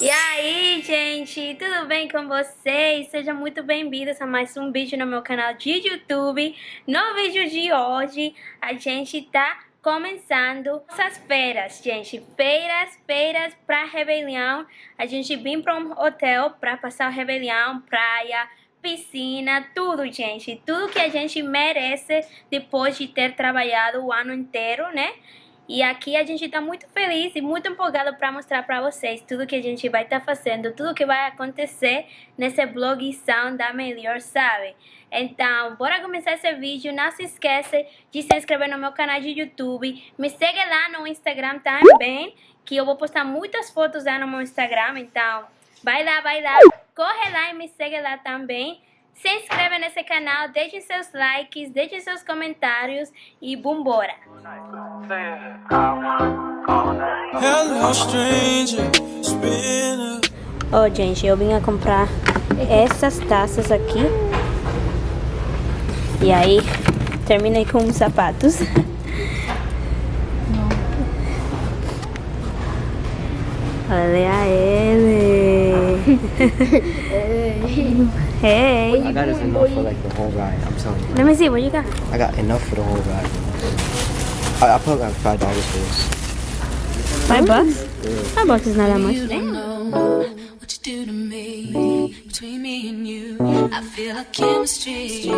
E aí, gente, tudo bem com vocês? Sejam muito bem-vindos a mais um vídeo no meu canal de YouTube. No vídeo de hoje, a gente tá começando essas feiras, gente. Feiras, feiras pra rebelião. A gente vem pra um hotel pra passar rebelião, praia, piscina, tudo, gente. Tudo que a gente merece depois de ter trabalhado o ano inteiro, né? E aqui a gente está muito feliz e muito empolgado para mostrar para vocês tudo que a gente vai estar tá fazendo, tudo que vai acontecer nesse blogção da Melhor Sabe. Então, bora começar esse vídeo. Não se esqueça de se inscrever no meu canal de YouTube. Me segue lá no Instagram também, que eu vou postar muitas fotos lá no meu Instagram. Então, vai lá, vai lá. Corre lá e me segue lá também. Se inscreva nesse canal, deixe seus likes, deixe seus comentários e vambora! Oh, gente, eu vim a comprar essas taças aqui. E aí, terminei com os sapatos. Olha ele! hey! I got enough for like the whole ride, I'm telling you. Let me see, what you got? I got enough for the whole ride. I, I put like five dollars for this. Five bucks? Five bucks is not that much. What you do to me, between me and you, I feel a chemistry.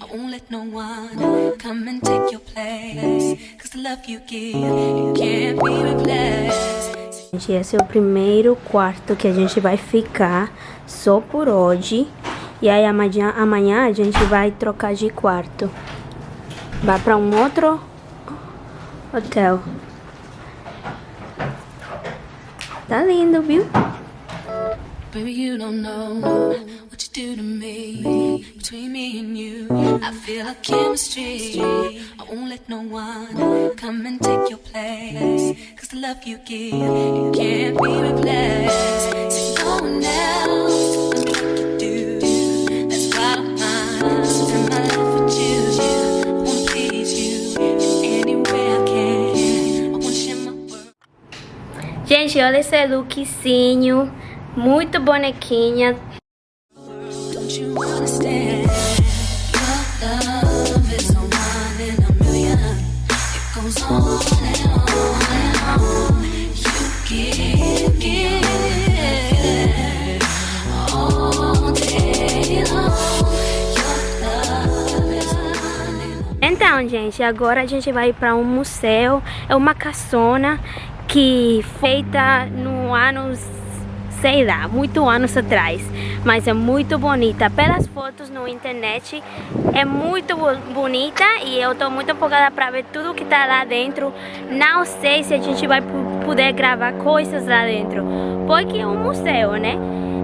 I won't let no one come and take your place. Cause the love you give, it can't be replaced. Gente, esse é o primeiro quarto que a gente vai ficar só por hoje. E aí amanhã, amanhã a gente vai trocar de quarto. Vai para um outro hotel. Tá lindo, viu? Baby, you don't know what you do to me. Between me and you, I feel a chemistry. I won't let no one come and take your place. Cause the love you give, it can't be replaced. So no one love is a one in a Então, gente, agora a gente vai para um museu. É uma caçona que feita no anos, sei lá, muito anos atrás. Mas é muito bonita. Pelas fotos no internet, é muito bo- bonita e eu tô muito empolgada para ver tudo que tá lá dentro. Não sei se a gente vai poder gravar coisas lá dentro, porque é um museu, né?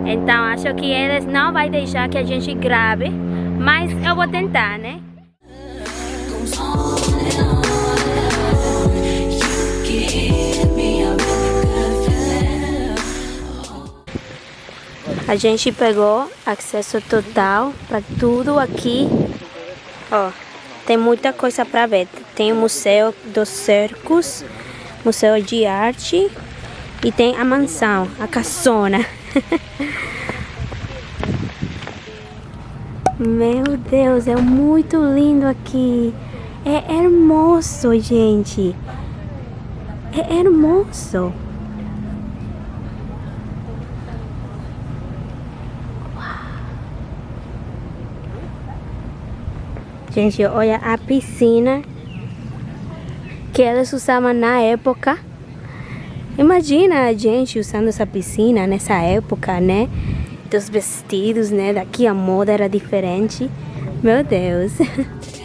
Então acho que eles não vai deixar que a gente grave, mas eu vou tentar, né? A gente pegou acesso total para tudo aqui. Ó, tem muita coisa para ver. Tem o Museu dos Circos, Museu de Arte e tem a mansão, a caçona. Meu Deus, é muito lindo aqui. É hermoso, gente. É hermoso. Gente, olha a piscina que eles usavam na época. Imagina a gente usando essa piscina nessa época, né? Dos vestidos, né? Daqui a moda era diferente. Meu Deus.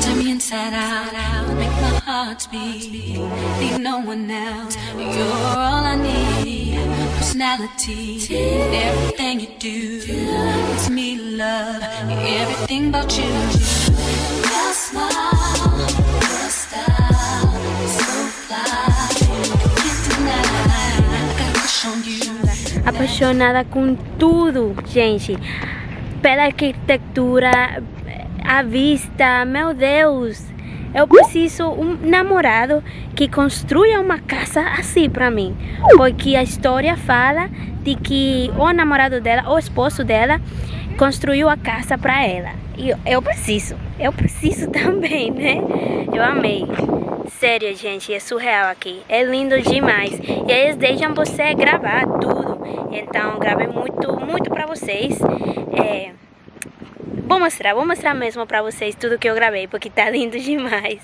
Turn me inside out, make my heart beat. Need no one else. You're all I need. Personality, everything you do. It's me, love. Everything about you. Your smile, your style, so fly. Can't deny. I got a crush on you. apaixonada com tudo, gente. Pela arquitetura, a vista, meu Deus. Eu preciso um namorado que construa uma casa assim pra mim. Porque a história fala de que o namorado dela, o esposo dela, construiu a casa pra ela. E eu- preciso, eu preciso também, né? Eu amei. Sério, gente, é surreal aqui. É lindo demais. E eles deixam você gravar tudo. Então, gravei muito, muito pra vocês. É, Vou mostrar, vou mostrar mesmo pra vocês tudo que eu gravei, porque tá lindo demais.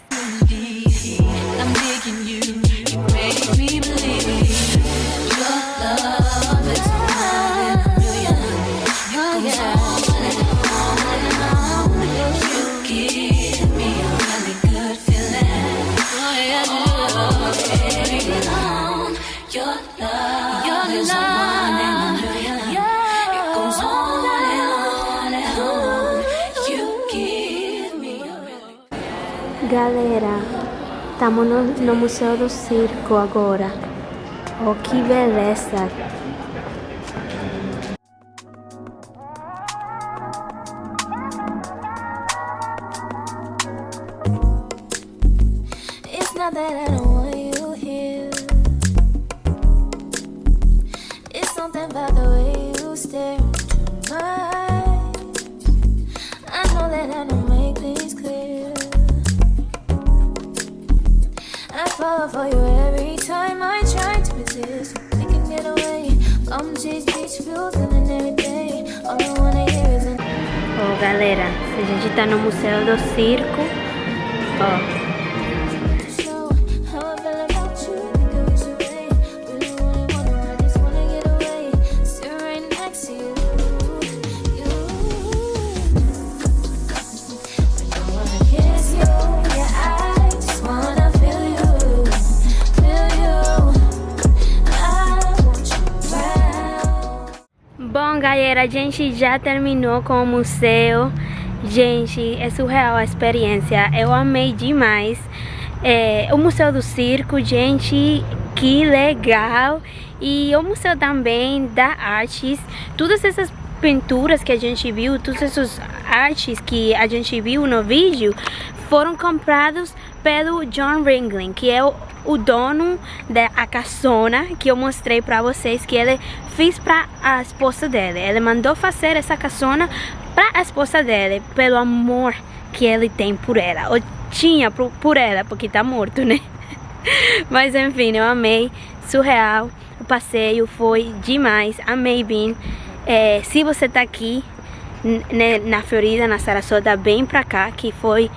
Galera, estamos no, no Museu do Circo agora. Oh, que beleza! Fall for you every time I try to resist. We can get away. Come chase beach views and every day. All I wanna hear is an Oh, galera, a gente tá no Museu do Circo. Ó, Galera, a gente já terminou com o museu. Gente, é surreal a experiência. Eu amei demais. É, o Museu do Circo, gente, que legal. E o museu também da artes. Todas essas pinturas que a gente viu, todas essas artes que a gente viu no vídeo, foram comprados pelo John Ringling, que é o, o dono da a que eu mostrei pra vocês que ele fez pra a esposa dele. Ele mandou fazer essa caçona pra a esposa dele, pelo amor que ele tem por ela, ou tinha por, por ela, porque tá morto, né? Mas enfim, eu amei, surreal. O passeio foi demais, amei bem. É, se você tá aqui né, na Florida, na Sarasota, vem pra cá, que foi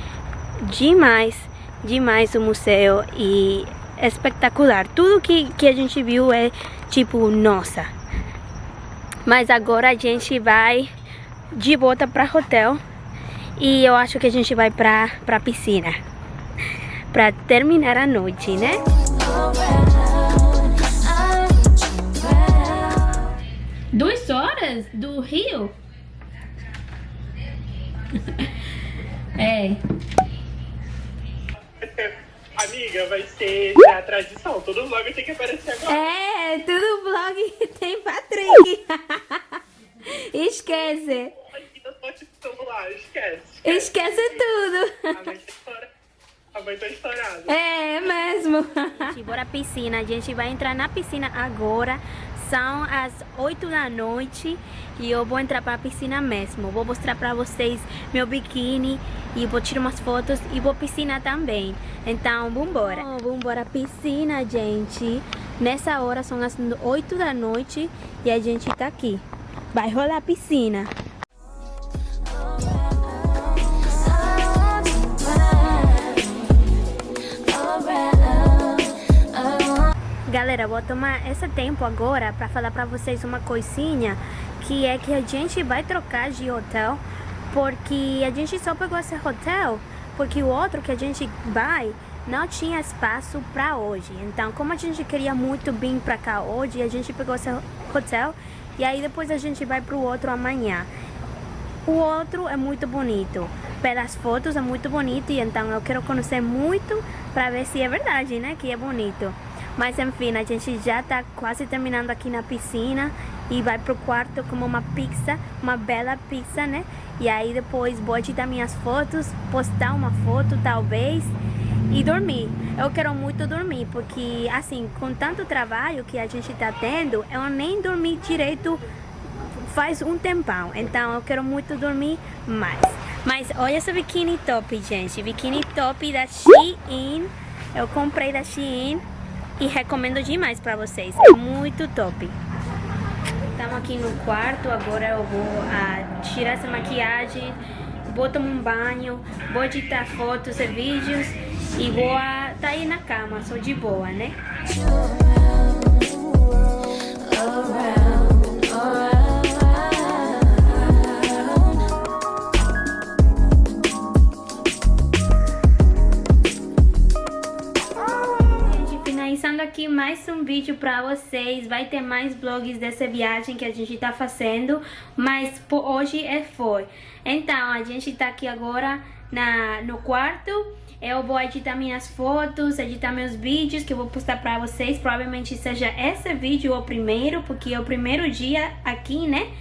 demais, demais o museu e espetacular. Tudo que, que a gente viu é tipo, nossa. Mas agora a gente vai de volta pra hotel e eu acho que a gente vai pra, pra piscina. Pra terminar a noite, né? Duas horas do Rio? é. Amiga, vai ser a tradição. Todo vlog tem que aparecer agora. É, tudo vlog tem Patrick. Esquece. Do celular, esquece. Esquece tudo. A mãe tá estourada. A mãe tá estourada. É mesmo. Bora à piscina. A gente vai entrar na piscina agora. São as 8 da noite e eu vou entrar pra piscina mesmo. Vou mostrar pra vocês meu biquíni e vou tirar umas fotos e vou piscina também. Então, vambora. Oh, vambora à piscina, gente. Nessa hora são as 8 da noite e a gente tá aqui. Vai rolar a piscina. Galera, vou tomar esse tempo agora para falar para vocês uma coisinha que é que a gente vai trocar de hotel porque a gente só pegou esse hotel porque o outro que a gente vai não tinha espaço para hoje. Então, como a gente queria muito vir para cá hoje, a gente pegou esse hotel e aí depois a gente vai para o outro amanhã. O outro é muito bonito. Pelas fotos é muito bonito e então eu quero conhecer muito para ver se é verdade, né? Que é bonito. Mas enfim, a gente já tá quase terminando aqui na piscina e vai pro quarto como uma pizza, uma bela pizza, né? E aí depois vou editar minhas fotos, postar uma foto talvez e dormir. Eu quero muito dormir, porque assim, com tanto trabalho que a gente tá tendo, eu nem dormi direito faz um tempão. Então eu quero muito dormir mais. Mas olha essa biquíni top, gente. Biquíni top da Shein. Eu comprei da Shein e recomendo demais pra vocês. É muito top. Estamos aqui no quarto, agora eu vou ah, tirar essa maquiagem, vou tomar um banho, vou editar fotos e vídeos e vou ah, tá aí na cama, sou de boa, né? Aqui mais um vídeo pra vocês. Vai ter mais vlogs dessa viagem que a gente tá fazendo, mas por hoje é foi. Então, a gente tá aqui agora na, no quarto. Eu vou editar minhas fotos, editar meus vídeos que eu vou postar pra vocês. Provavelmente seja esse vídeo o primeiro, porque é o primeiro dia aqui, né?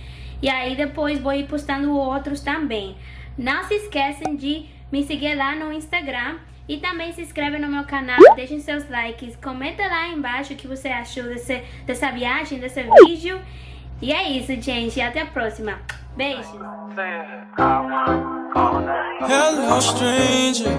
E aí depois vou ir postando outros também. Não se esqueçam de me seguir lá no Instagram. E também se inscreve no meu canal, deixem seus likes, comenta lá embaixo o que você achou desse, dessa viagem, desse vídeo. E é isso, gente. Até a próxima. Beijos. Hello, stranger.